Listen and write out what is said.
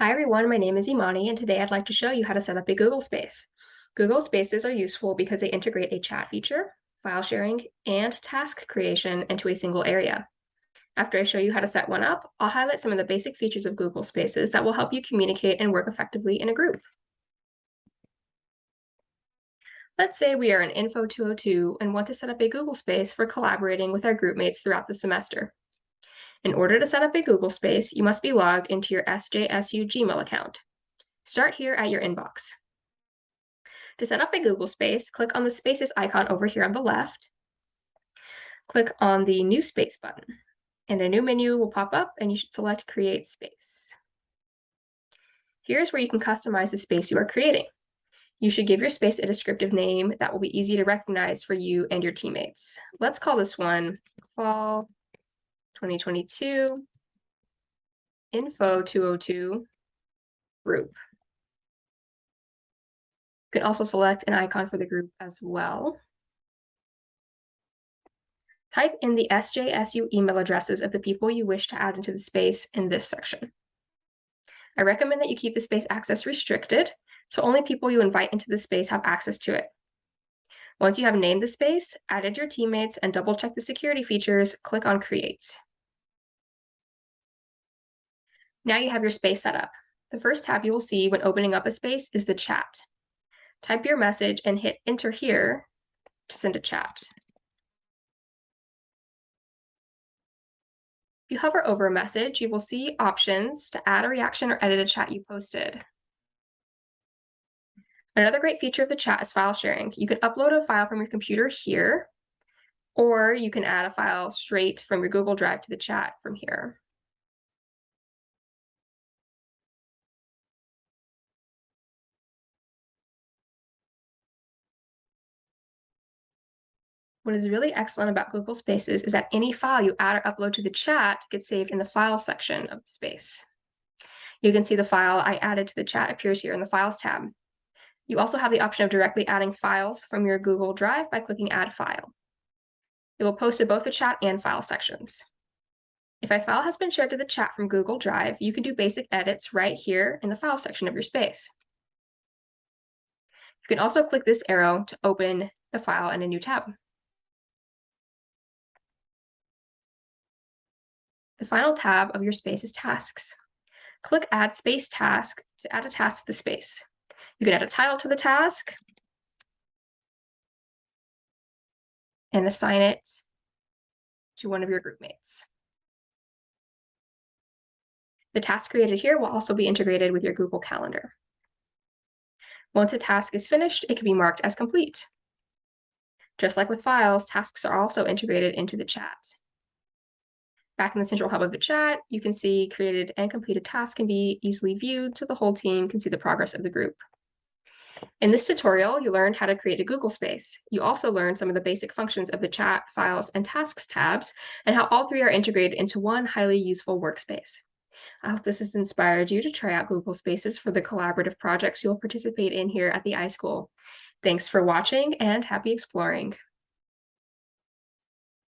Hi everyone, my name is Imani and today I'd like to show you how to set up a Google Space. Google Spaces are useful because they integrate a chat feature, file sharing, and task creation into a single area. After I show you how to set one up, I'll highlight some of the basic features of Google Spaces that will help you communicate and work effectively in a group. Let's say we are in Info 202 and want to set up a Google Space for collaborating with our group mates throughout the semester. In order to set up a Google Space, you must be logged into your SJSU Gmail account. Start here at your inbox. To set up a Google Space, click on the Spaces icon over here on the left. Click on the New Space button, and a new menu will pop up and you should select Create Space. Here's where you can customize the space you are creating. You should give your space a descriptive name that will be easy to recognize for you and your teammates. Let's call this one Fall 2022, info 202, group. You can also select an icon for the group as well. Type in the SJSU email addresses of the people you wish to add into the space in this section. I recommend that you keep the space access restricted, so only people you invite into the space have access to it. Once you have named the space, added your teammates, and double check the security features, click on Create. Now you have your space set up. The first tab you will see when opening up a space is the chat. Type your message and hit enter here to send a chat. If you hover over a message, you will see options to add a reaction or edit a chat you posted. Another great feature of the chat is file sharing. You can upload a file from your computer here, or you can add a file straight from your Google Drive to the chat from here. What is really excellent about Google Spaces is that any file you add or upload to the chat gets saved in the file section of the space. You can see the file I added to the chat appears here in the Files tab. You also have the option of directly adding files from your Google Drive by clicking Add File. It will post to both the chat and file sections. If a file has been shared to the chat from Google Drive, you can do basic edits right here in the file section of your space. You can also click this arrow to open the file in a new tab. The final tab of your space is Tasks. Click Add Space Task to add a task to the space. You can add a title to the task and assign it to one of your group mates. The task created here will also be integrated with your Google Calendar. Once a task is finished, it can be marked as complete. Just like with files, tasks are also integrated into the chat. Back in the central hub of the chat, you can see created and completed tasks can be easily viewed so the whole team can see the progress of the group. In this tutorial, you learned how to create a Google Space. You also learned some of the basic functions of the chat, files, and tasks tabs, and how all three are integrated into one highly useful workspace. I hope this has inspired you to try out Google Spaces for the collaborative projects you'll participate in here at the iSchool. Thanks for watching and happy exploring.